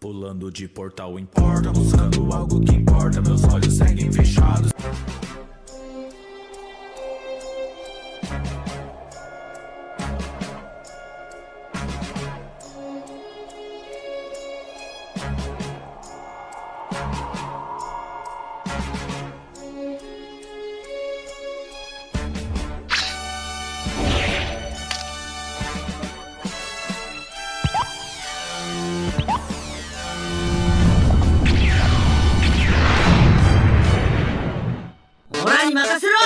Pulando de portal em porta, buscando algo que importa Meus 任せろ。